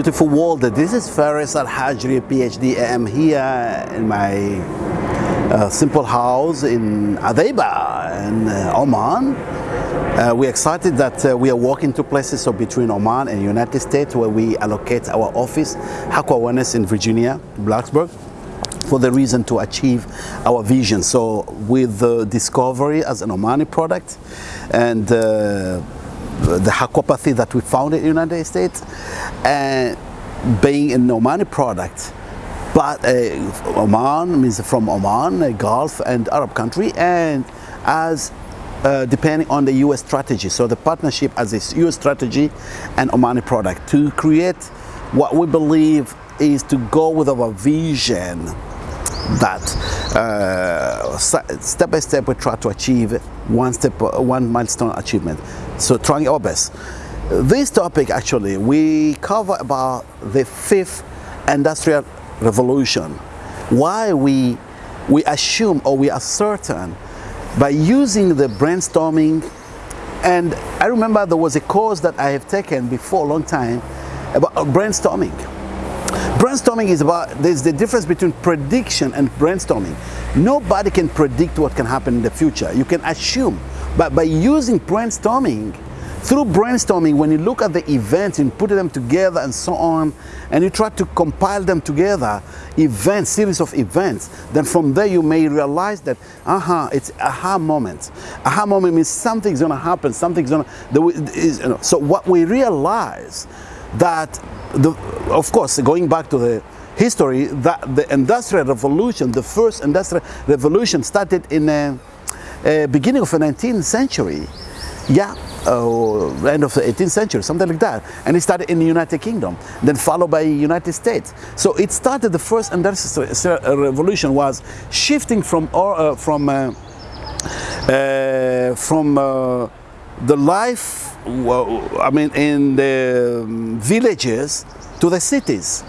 Beautiful world, this is Faris Al-Hajri, PhD. I am here in my uh, simple house in Adaiba in uh, Oman. Uh, we're excited that uh, we are walking to places so between Oman and United States where we allocate our office, Haqua Awareness in Virginia, Blacksburg for the reason to achieve our vision. So with the discovery as an Omani product and uh, the Hakwapathy that we found in the United States and being an Omani product but uh, Oman means from Oman, a Gulf and Arab country and as uh, depending on the US strategy. So the partnership as a US strategy and Omani product to create what we believe is to go with our vision that uh, step by step we try to achieve one step one milestone achievement. So trying our best. This topic actually we cover about the fifth industrial revolution. Why we we assume or we are certain by using the brainstorming. And I remember there was a course that I have taken before a long time about brainstorming Brainstorming is about, there's the difference between prediction and brainstorming. Nobody can predict what can happen in the future. You can assume, but by using brainstorming, through brainstorming, when you look at the events and put them together and so on, and you try to compile them together, events, series of events, then from there you may realize that, aha, uh -huh, it's aha moment. Aha moment means something's gonna happen, something's gonna, you know, so what we realize that the, of course, going back to the history, that the Industrial Revolution, the first Industrial Revolution started in the uh, beginning of the 19th century. Yeah, uh, end of the 18th century, something like that. And it started in the United Kingdom, then followed by United States. So it started, the first Industrial Revolution was shifting from, uh, from, uh, uh from uh, the life I mean, in the villages to the cities.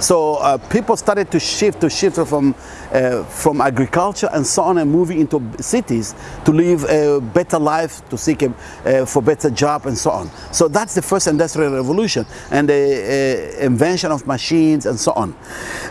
So uh, people started to shift, to shift from uh, from agriculture and so on and moving into cities to live a better life, to seek a, uh, for better job and so on. So that's the first industrial revolution and the uh, invention of machines and so on.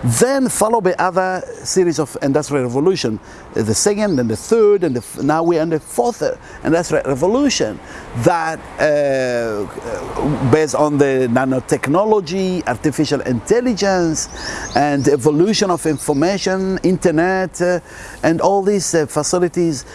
Then followed by other series of industrial revolution, uh, the second and the third and the, now we're in the fourth industrial revolution that uh, based on the nanotechnology, artificial intelligence and evolution of information, internet uh, and all these uh, facilities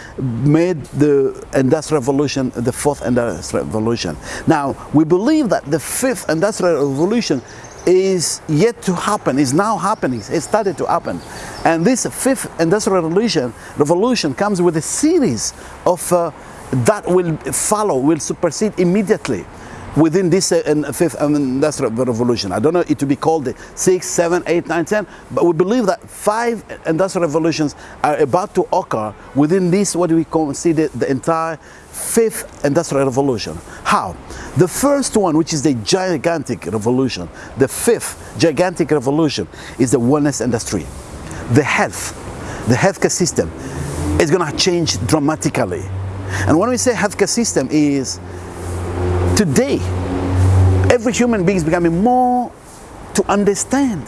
made the industrial revolution the fourth industrial revolution. Now we believe that the fifth industrial revolution is yet to happen, is now happening, it started to happen. And this fifth industrial revolution, revolution comes with a series of uh, that will follow, will supersede immediately within this uh, fifth industrial revolution. I don't know it to be called the six, seven, eight, nine, ten, but we believe that five industrial revolutions are about to occur within this, what we consider the entire fifth industrial revolution. How? The first one, which is the gigantic revolution, the fifth gigantic revolution, is the wellness industry. The health, the healthcare system is going to change dramatically. And when we say healthcare system is Today, every human being is becoming more to understand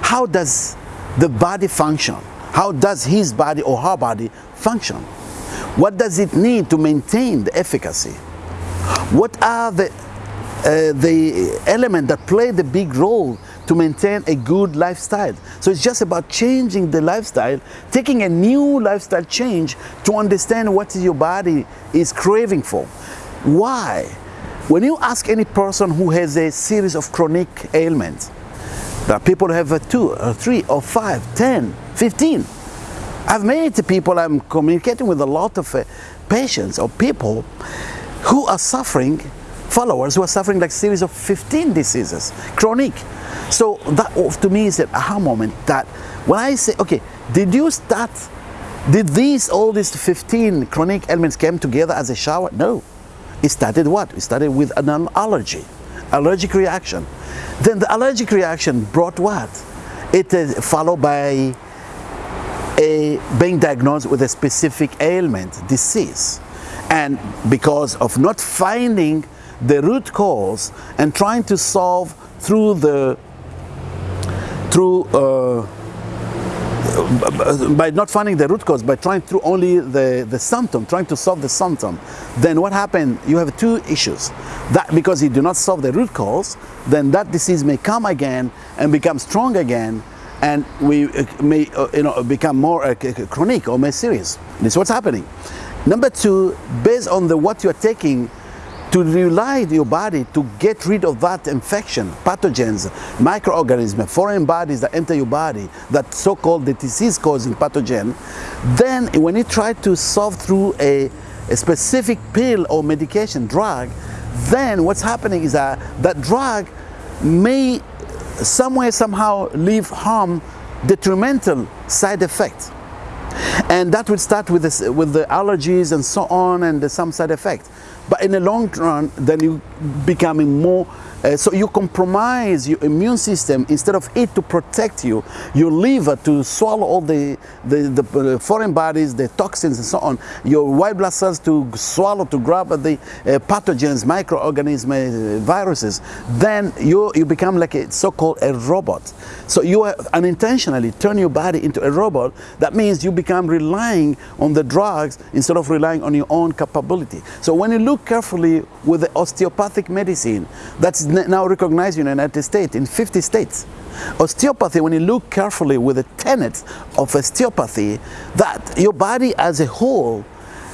how does the body function? How does his body or her body function? What does it need to maintain the efficacy? What are the, uh, the elements that play the big role to maintain a good lifestyle. So it's just about changing the lifestyle, taking a new lifestyle change to understand what your body is craving for. Why? When you ask any person who has a series of chronic ailments, there are people who have two, or three, or five, ten, fifteen. I've met people, I'm communicating with a lot of uh, patients or people who are suffering, followers who are suffering like series of 15 diseases, chronic. So that to me is an aha moment that when I say, okay, did you start, did these, all these 15 chronic ailments came together as a shower? No. It started what? It started with an allergy, allergic reaction. Then the allergic reaction brought what? It is followed by a being diagnosed with a specific ailment, disease. And because of not finding the root cause and trying to solve through the through uh, by not finding the root cause, by trying through only the, the symptom, trying to solve the symptom, then what happened? You have two issues. That because you do not solve the root cause, then that disease may come again and become strong again, and we uh, may uh, you know become more uh, chronic or more serious. This is what's happening. Number two, based on the what you are taking to rely your body to get rid of that infection, pathogens, microorganisms, foreign bodies that enter your body, that so-called the disease-causing pathogen, then when you try to solve through a, a specific pill or medication, drug, then what's happening is that that drug may somewhere somehow leave harm, detrimental side effects. And that would start with, this, with the allergies and so on and some side effects. But in the long run, then you becoming more uh, so you compromise your immune system instead of it to protect you, your liver to swallow all the, the, the foreign bodies, the toxins and so on, your white blood cells to swallow, to grab the uh, pathogens, microorganisms, uh, viruses, then you, you become like a so-called a robot. So you unintentionally turn your body into a robot. That means you become relying on the drugs instead of relying on your own capability. So when you look carefully with the osteopathic medicine, that's now recognized in the United States, in 50 states. Osteopathy, when you look carefully with the tenets of osteopathy, that your body as a whole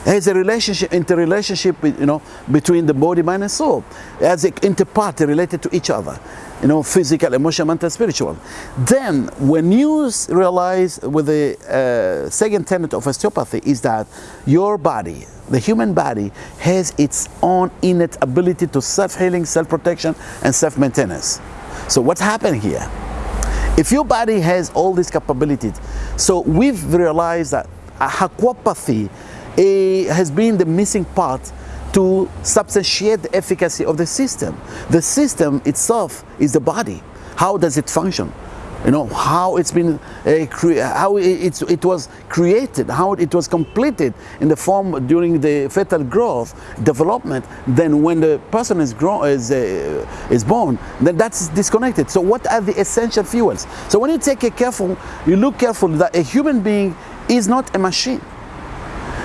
has a relationship, interrelationship, you know, between the body, mind, and soul, as an interpart related to each other, you know, physical, emotional, mental, spiritual. Then, when you realize with the uh, second tenet of osteopathy is that your body, the human body, has its own innate ability to self-healing, self-protection, and self-maintenance. So what's happened here? If your body has all these capabilities, so we've realized that aquapathy has been the missing part to substantiate the efficacy of the system. The system itself is the body. How does it function? You know, how it's been, uh, how it, it was created, how it was completed in the form during the fetal growth, development, then when the person is, grown, is, uh, is born, then that's disconnected. So what are the essential fuels? So when you take a careful, you look careful that a human being is not a machine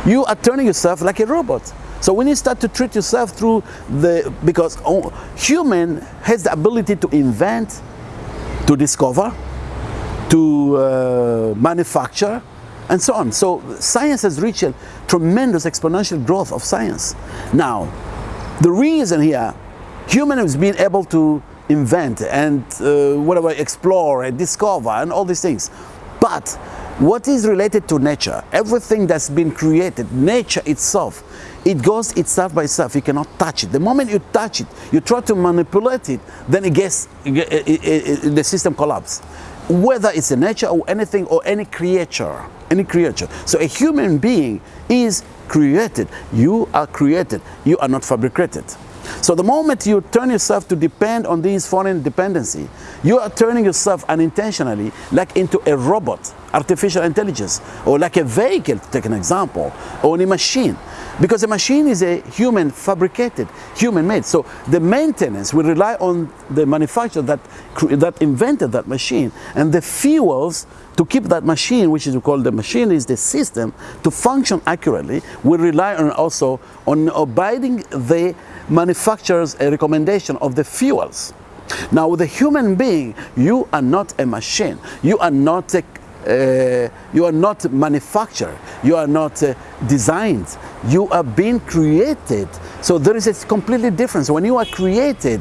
you are turning yourself like a robot. So when you start to treat yourself through the, because human has the ability to invent, to discover, to uh, manufacture, and so on. So science has reached a tremendous exponential growth of science. Now, the reason here, human has been able to invent and uh, whatever, explore and discover and all these things. But what is related to nature, everything that's been created, nature itself, it goes itself by itself. You cannot touch it. The moment you touch it, you try to manipulate it, then it gets, it, it, it, the system collapses. Whether it's a nature or anything or any creature, any creature. So a human being is created. You are created. You are not fabricated. So the moment you turn yourself to depend on these foreign dependency, you are turning yourself unintentionally like into a robot, artificial intelligence, or like a vehicle, to take an example, or a machine. Because a machine is a human fabricated, human made. So the maintenance will rely on the manufacturer that, that invented that machine and the fuels to keep that machine, which is called the machine is the system, to function accurately, will rely on also on abiding the manufacturer's a recommendation of the fuels. Now with a human being, you are not a machine. You are not a uh, you are not manufactured, you are not uh, designed, you are being created. So there is a completely difference. When you are created,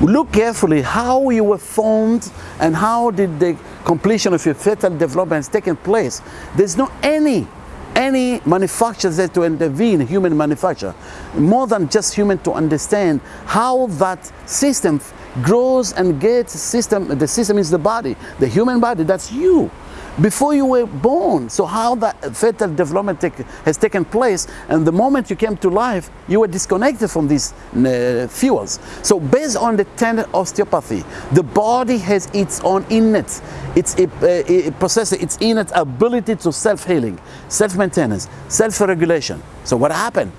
look carefully how you were formed and how did the completion of your fetal development has taken place. There's no any any manufacturer that to intervene, human manufacture, more than just human to understand how that system grows and gets system, the system is the body, the human body, that's you before you were born. So how that fetal development take, has taken place and the moment you came to life, you were disconnected from these uh, fuels. So based on the tenet osteopathy, the body has its own innate, its uh, it possesses its innate ability to self-healing, self-maintenance, self-regulation. So what happened?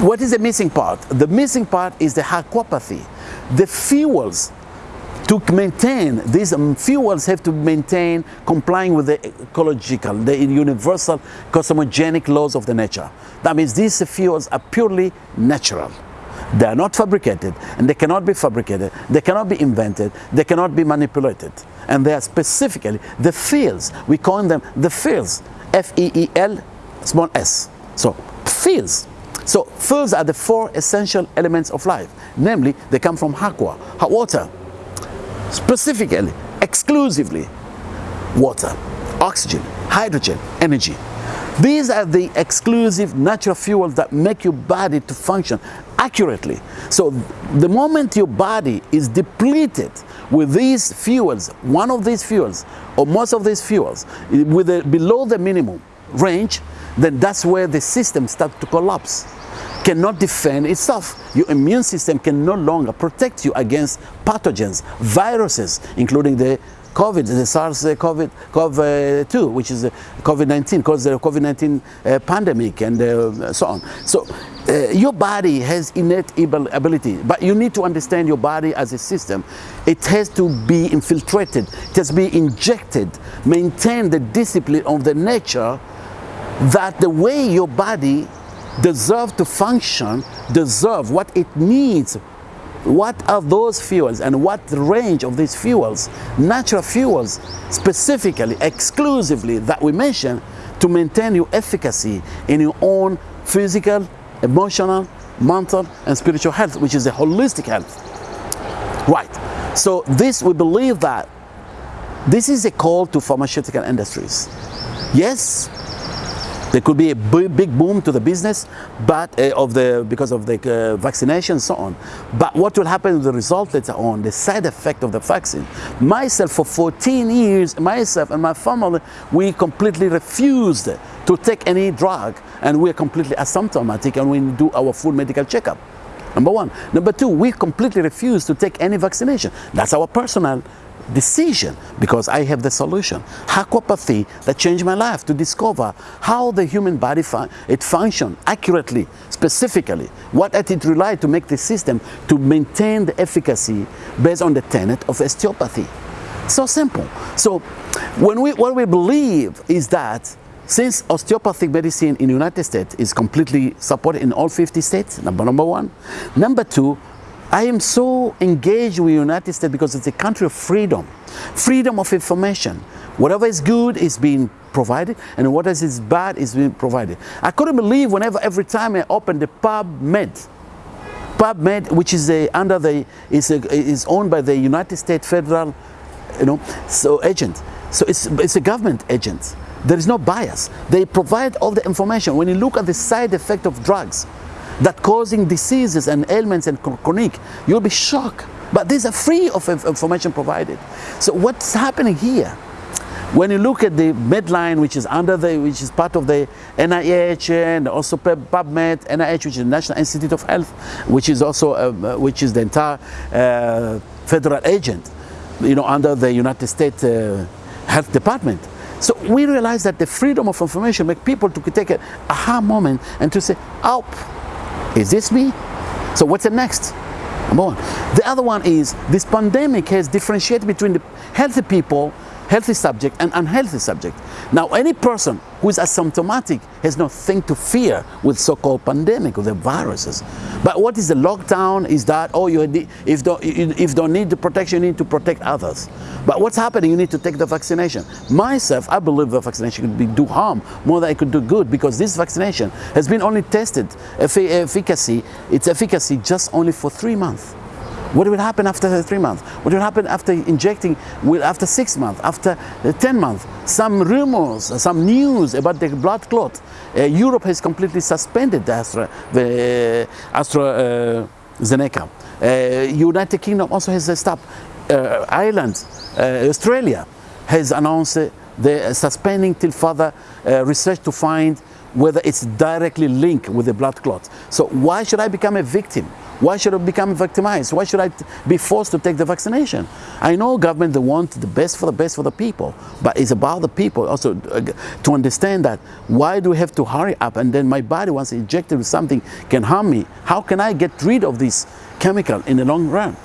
what is the missing part? The missing part is the aquapathy. The fuels to maintain these um, fuels have to maintain complying with the ecological, the universal cosmogenic laws of the nature. That means these fuels are purely natural. They are not fabricated and they cannot be fabricated, they cannot be invented, they cannot be manipulated. And they are specifically the fields, we call them the fields, F-E-E-L small s. So fields. So fields are the four essential elements of life. Namely, they come from aqua, hot water, specifically, exclusively water, oxygen, hydrogen, energy. These are the exclusive natural fuels that make your body to function accurately. So the moment your body is depleted with these fuels, one of these fuels or most of these fuels, with below the minimum range, then that's where the system starts to collapse cannot defend itself. Your immune system can no longer protect you against pathogens, viruses, including the COVID, the SARS-CoV-2, which is COVID-19, caused the COVID-19 uh, pandemic and uh, so on. So uh, your body has innate ability, but you need to understand your body as a system. It has to be infiltrated, it has to be injected, maintain the discipline of the nature that the way your body deserve to function, deserve what it needs. What are those fuels and what range of these fuels, natural fuels specifically, exclusively that we mention to maintain your efficacy in your own physical, emotional, mental and spiritual health, which is a holistic health. Right. So this, we believe that this is a call to pharmaceutical industries. Yes, there could be a big boom to the business, but uh, of the because of the uh, vaccination and so on. But what will happen with the result later on, the side effect of the vaccine? Myself, for 14 years, myself and my family, we completely refused to take any drug, and we're completely asymptomatic, and we do our full medical checkup. Number one. Number two, we completely refuse to take any vaccination. That's our personal decision because I have the solution. Aquapathy that changed my life to discover how the human body fun it function accurately, specifically, what it relied to make the system to maintain the efficacy based on the tenet of osteopathy. So simple. So when we, what we believe is that since osteopathic medicine in the United States is completely supported in all 50 states, number, number one. Number two, I am so engaged with the United States because it's a country of freedom, freedom of information. Whatever is good is being provided and what is bad is being provided. I couldn't believe whenever, every time I opened the PubMed, PubMed, which is a, under the, is, a, is owned by the United States federal, you know, so agent. So it's, it's a government agent. There is no bias. They provide all the information. When you look at the side effect of drugs, that causing diseases and ailments and chronic, you'll be shocked. But these are free of information provided. So what's happening here? When you look at the Medline, which is under the, which is part of the NIH and also PubMed, NIH, which is the National Institute of Health, which is also, uh, which is the entire uh, federal agent, you know, under the United States uh, Health Department. So we realize that the freedom of information make people to take an aha moment and to say, oh, is this me? So what's the next? Number one. The other one is this pandemic has differentiated between the healthy people healthy subject and unhealthy subject. Now, any person who is asymptomatic has nothing to fear with so-called pandemic or the viruses. But what is the lockdown is that, oh, you if don't, if don't need the protection, you need to protect others. But what's happening, you need to take the vaccination. Myself, I believe the vaccination could be, do harm more than it could do good because this vaccination has been only tested efficacy, its efficacy just only for three months. What will happen after three months? What will happen after injecting, after six months, after 10 months? Some rumors, some news about the blood clot. Uh, Europe has completely suspended the Astra, the uh, AstraZeneca. Uh, United Kingdom also has stopped. Uh, Ireland, uh, Australia has announced the suspending till further uh, research to find whether it's directly linked with the blood clot. So why should I become a victim Why should I become victimized? Why should I be forced to take the vaccination? I know government, they want the best for the best for the people, but it's about the people also uh, to understand that why do we have to hurry up and then my body once injected with something can harm me? How can I get rid of this chemical in the long run?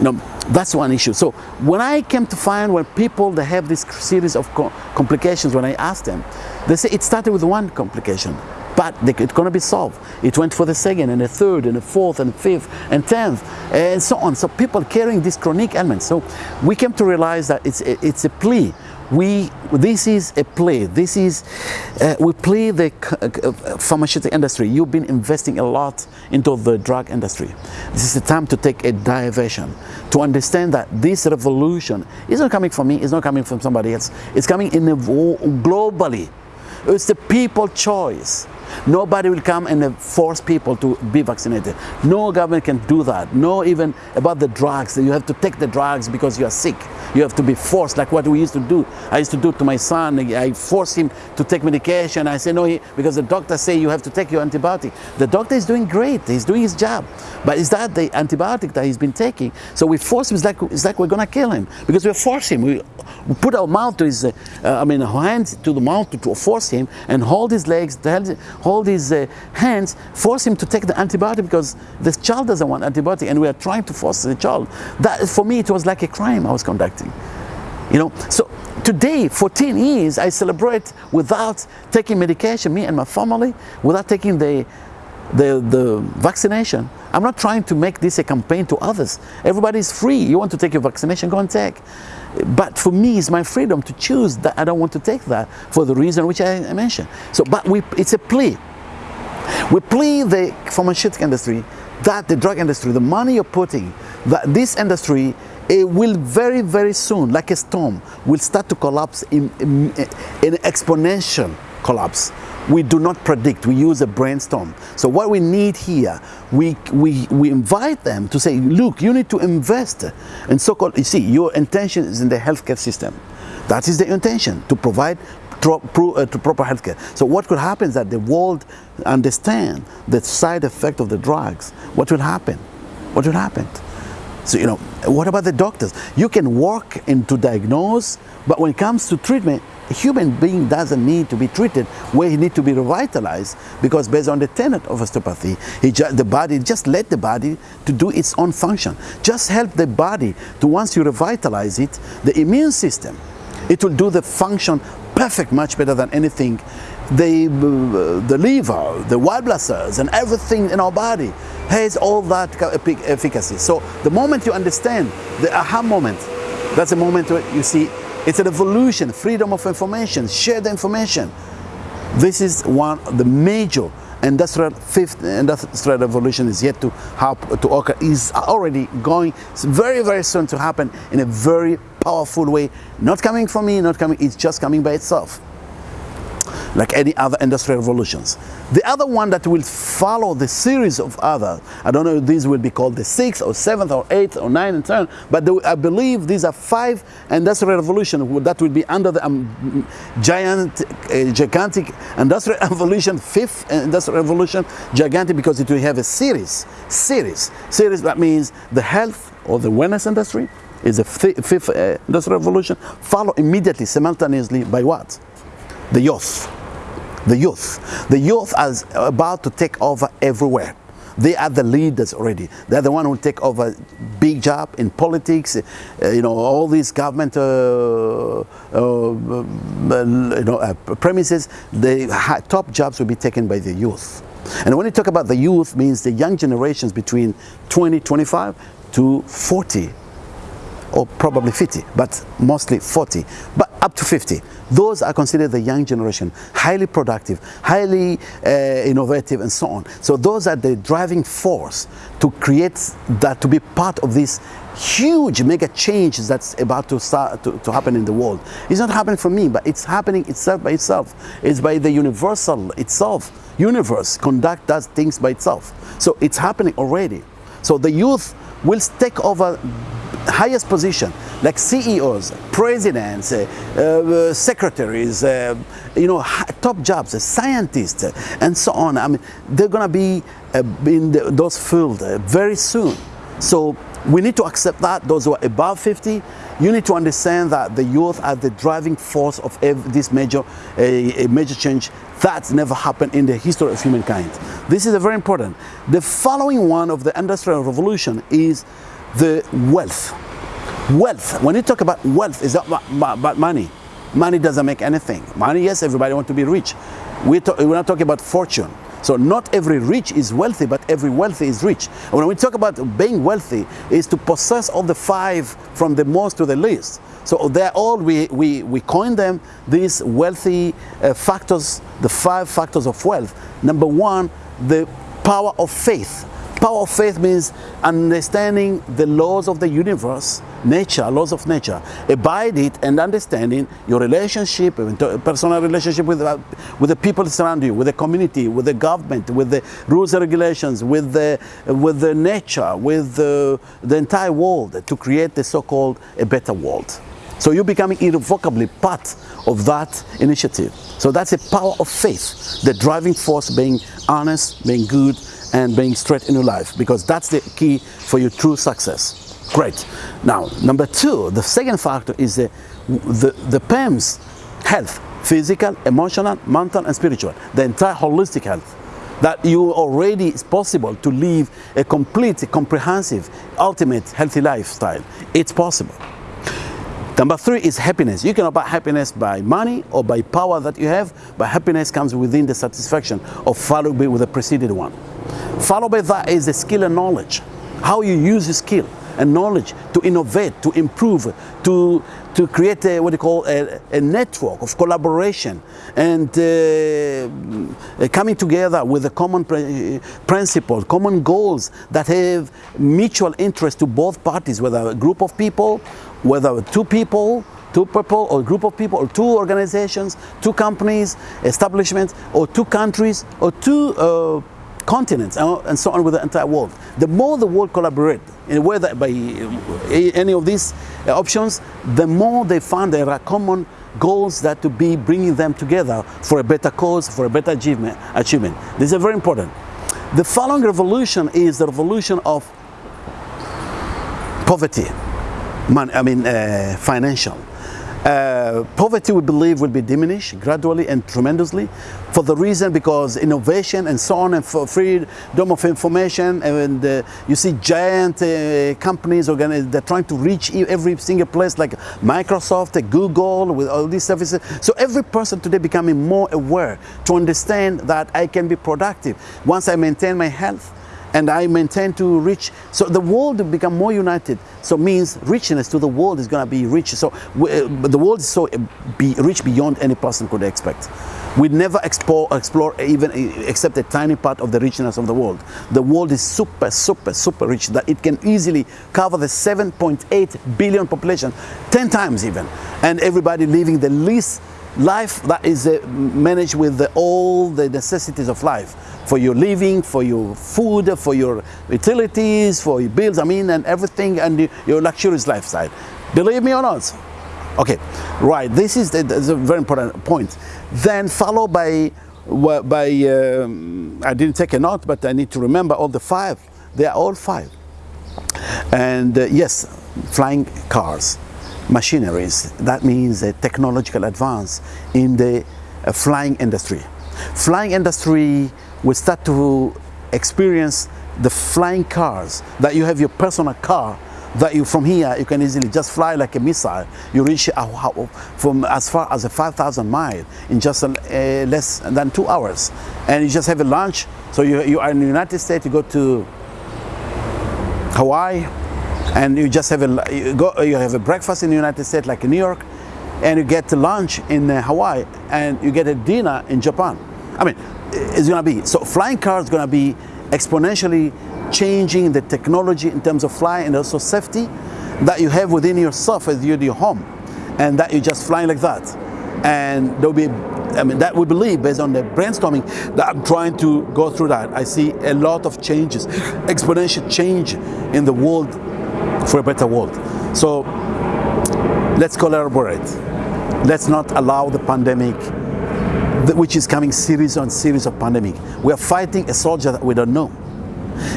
Know, that's one issue. So when I came to find when people they have this series of co complications, when I asked them, they say it started with one complication but it's going to be solved. It went for the second and the third and the fourth and fifth and tenth and so on. So people carrying this chronic ailments. So we came to realize that it's it's a plea. We, this is a play. This is, uh, we play the uh, pharmaceutical industry. You've been investing a lot into the drug industry. This is the time to take a diversion, to understand that this revolution is not coming from me, it's not coming from somebody else. It's coming in globally. It's the people choice. Nobody will come and force people to be vaccinated. No government can do that. No even about the drugs. You have to take the drugs because you are sick. You have to be forced like what we used to do. I used to do to my son. I forced him to take medication. I say no, he, because the doctor say you have to take your antibiotic. The doctor is doing great. He's doing his job. But is that the antibiotic that he's been taking? So we force him. It's like, it's like we're going to kill him because we force him. We, we put our mouth to his, uh, I mean, hands to the mouth to, to force him and hold his legs, hold his uh, hands, force him to take the antibiotic because the child doesn't want antibiotic and we are trying to force the child. That, for me, it was like a crime I was conducting. You know, so today, 14 years, I celebrate without taking medication, me and my family, without taking the, the, the vaccination. I'm not trying to make this a campaign to others. Everybody is free. You want to take your vaccination, go and take. But for me, it's my freedom to choose that I don't want to take that for the reason which I mentioned. So, but we, it's a plea. We plea the pharmaceutical industry that the drug industry, the money you're putting, that this industry it will very, very soon, like a storm, will start to collapse in, in, in exponential collapse. We do not predict, we use a brainstorm. So what we need here, we, we, we invite them to say, look, you need to invest in so-called, you see, your intention is in the healthcare system. That is the intention, to provide uh, to proper healthcare. So what could happen is that the world understand the side effect of the drugs. What will happen? What will happen? So, you know, what about the doctors? You can work into diagnose, but when it comes to treatment, a human being doesn't need to be treated where he needs to be revitalized because based on the tenet of osteopathy, the body, just let the body to do its own function. Just help the body to once you revitalize it, the immune system, it will do the function perfect, much better than anything. The, uh, the liver, the white blood cells, and everything in our body has all that efficacy. So the moment you understand the aha moment, that's the moment where you see it's a revolution, freedom of information, share the information. This is one of the major industrial fifth industrial revolution is yet to happen to occur is already going very very soon to happen in a very powerful way not coming from me not coming it's just coming by itself like any other industrial revolutions. The other one that will follow the series of other, I don't know if these will be called the sixth or seventh or eighth or ninth and ten, but the, I believe these are five industrial revolutions that will be under the um, giant, uh, gigantic industrial revolution, fifth industrial revolution, gigantic because it will have a series, series, series that means the health or the wellness industry is the fifth uh, industrial revolution, follow immediately, simultaneously by what? The youth the youth. The youth are about to take over everywhere. They are the leaders already. They're the one who take over big job in politics, uh, you know, all these government, uh, uh, you know, uh, premises. The top jobs will be taken by the youth. And when you talk about the youth, means the young generations between 20, 25 to 40 or probably 50, but mostly 40, but up to 50. Those are considered the young generation, highly productive, highly uh, innovative, and so on. So those are the driving force to create that, to be part of this huge mega change that's about to start to, to happen in the world. It's not happening for me, but it's happening itself by itself. It's by the universal itself. Universe conduct does things by itself. So it's happening already. So the youth will take over highest position, like CEOs, presidents, uh, uh, secretaries, uh, you know, top jobs, scientists, and so on. I mean, they're going to be in the, those fields very soon. So we need to accept that. Those who are above 50, you need to understand that the youth are the driving force of this major, a, a major change that's never happened in the history of humankind. This is very important. The following one of the Industrial Revolution is the wealth. Wealth, when you talk about wealth, is about, about money. Money doesn't make anything. Money, yes, everybody wants to be rich. We're, we're not talking about fortune. So not every rich is wealthy, but every wealthy is rich. When we talk about being wealthy, is to possess all the five from the most to the least. So they're all, we, we, we coin them, these wealthy uh, factors, the five factors of wealth. Number one, the power of faith. Power of faith means understanding the laws of the universe, nature, laws of nature. Abide it and understanding your relationship, personal relationship with, with the people around you, with the community, with the government, with the rules and regulations, with the, with the nature, with the, the entire world to create the so-called a better world. So you're becoming irrevocably part of that initiative. So that's a power of faith, the driving force being honest, being good, and being straight in your life because that's the key for your true success. Great. Now, number two, the second factor is the, the, the PEMS health, physical, emotional, mental, and spiritual, the entire holistic health that you already is possible to live a complete, comprehensive, ultimate healthy lifestyle. It's possible. Number three is happiness. You cannot buy happiness by money or by power that you have, but happiness comes within the satisfaction of following with the preceded one. Followed by that is the skill and knowledge. How you use the skill and knowledge to innovate, to improve, to, to create a, what you call a, a network of collaboration and uh, coming together with a common principle, common goals that have mutual interest to both parties, whether a group of people, whether two people, two people or group of people or two organizations, two companies, establishments or two countries or two uh, continents and so on with the entire world. The more the world collaborate in whether by any of these options, the more they find there are common goals that to be bringing them together for a better cause, for a better achievement. achievement. This is very important. The following revolution is the revolution of poverty, I mean uh, financial. Uh, poverty, we believe, will be diminished gradually and tremendously for the reason because innovation and so on and for freedom of information and uh, you see giant uh, companies they're trying to reach every single place like Microsoft, Google with all these services. So every person today becoming more aware to understand that I can be productive once I maintain my health and I maintain to reach. So the world become more united. So means richness to the world is going to be rich. So uh, the world is so uh, be rich beyond any person could expect. We never explore, explore even uh, except a tiny part of the richness of the world. The world is super, super, super rich that it can easily cover the 7.8 billion population, 10 times even, and everybody living the least life that is uh, managed with the, all the necessities of life for your living, for your food, for your utilities, for your bills, I mean, and everything, and your luxurious lifestyle. Believe me or not? Okay, right, this is, the, a very important point. Then followed by, by um, I didn't take a note, but I need to remember all the five. They are all five. And uh, yes, flying cars machineries. That means a technological advance in the uh, flying industry. Flying industry will start to experience the flying cars, that you have your personal car, that you from here you can easily just fly like a missile. You reach uh, from as far as a 5,000 mile in just less than two hours. And you just have a lunch. So you, you are in the United States, you go to Hawaii, and you just have a you go you have a breakfast in the United States like in New York and you get lunch in uh, Hawaii and you get a dinner in Japan. I mean it's gonna be so flying cars is gonna be exponentially changing the technology in terms of flying and also safety that you have within yourself as you your home and that you just flying like that. And there'll be I mean that we believe based on the brainstorming that I'm trying to go through that. I see a lot of changes exponential change in the world for a better world. So let's collaborate. Let's not allow the pandemic, which is coming series on series of pandemic. We are fighting a soldier that we don't know.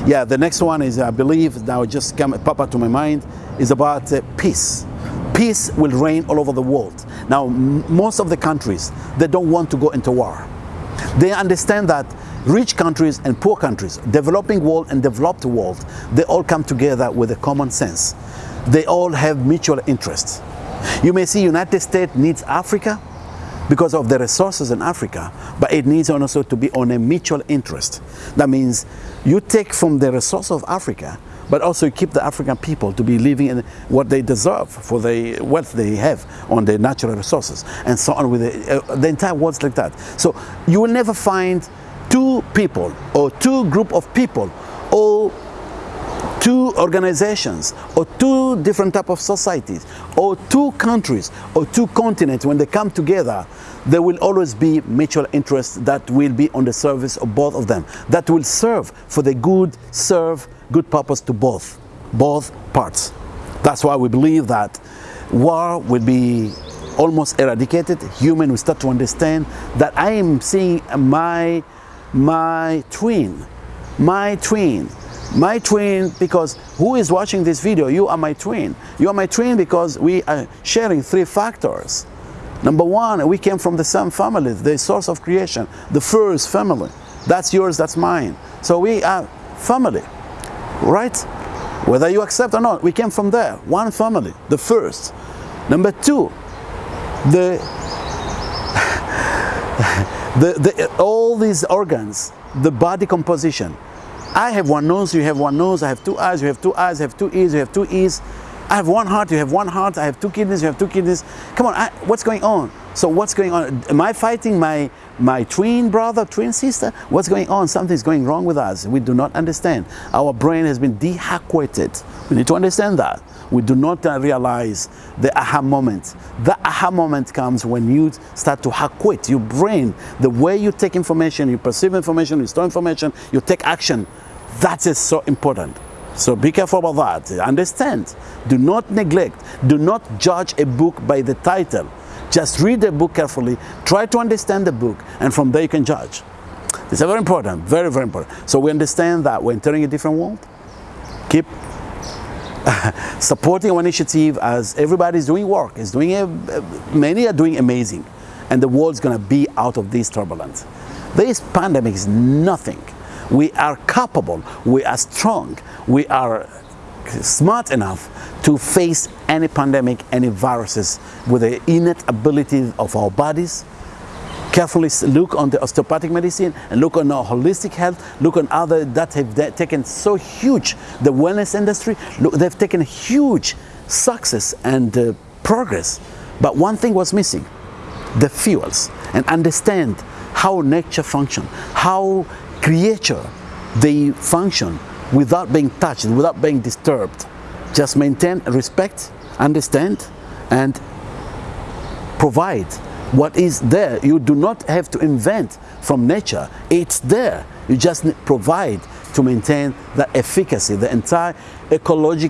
Yeah, the next one is, I believe, now just come pop up to my mind, is about uh, peace. Peace will reign all over the world. Now, most of the countries, they don't want to go into war. They understand that rich countries and poor countries, developing world and developed world, they all come together with a common sense. They all have mutual interests. You may see United States needs Africa because of the resources in Africa, but it needs also to be on a mutual interest. That means you take from the resource of Africa, but also you keep the African people to be living in what they deserve for the wealth they have on their natural resources and so on with the, uh, the entire world's like that. So you will never find two people or two group of people or two organizations or two different type of societies or two countries or two continents when they come together there will always be mutual interest that will be on the service of both of them that will serve for the good serve good purpose to both both parts. That's why we believe that war will be almost eradicated. Human will start to understand that I am seeing my my twin my twin my twin because who is watching this video? You are my twin. You are my twin because we are sharing three factors. Number one we came from the same family the source of creation the first family. That's yours that's mine. So we are family right? Whether you accept or not we came from there one family the first. Number two the the, the all these organs the body composition I have one nose, you have one nose, I have two eyes, you have two eyes, I have two ears, you have two ears. I have one heart, you have one heart, I have two kidneys, you have two kidneys. Come on, I, what's going on? So what's going on? Am I fighting my, my twin brother, twin sister? What's going on? Something's going wrong with us. We do not understand. Our brain has been dehaquated. We need to understand that. We do not uh, realize the aha moment. The aha moment comes when you start to haquate your brain, the way you take information, you perceive information, you store information, you take action that is so important. So be careful about that. Understand. Do not neglect. Do not judge a book by the title. Just read the book carefully. Try to understand the book and from there you can judge. It's very important. Very, very important. So we understand that we're entering a different world. Keep supporting our initiative as everybody's doing work. Is doing a, many are doing amazing. And the world's going to be out of this turbulence. This pandemic is nothing we are capable, we are strong, we are smart enough to face any pandemic, any viruses with the innate ability of our bodies. Carefully look on the osteopathic medicine and look on our holistic health, look on other that have taken so huge, the wellness industry, look, they've taken huge success and uh, progress. But one thing was missing, the fuels, and understand how nature function, how creature, they function without being touched, without being disturbed. Just maintain respect, understand, and provide what is there. You do not have to invent from nature. It's there. You just provide to maintain the efficacy, the entire ecological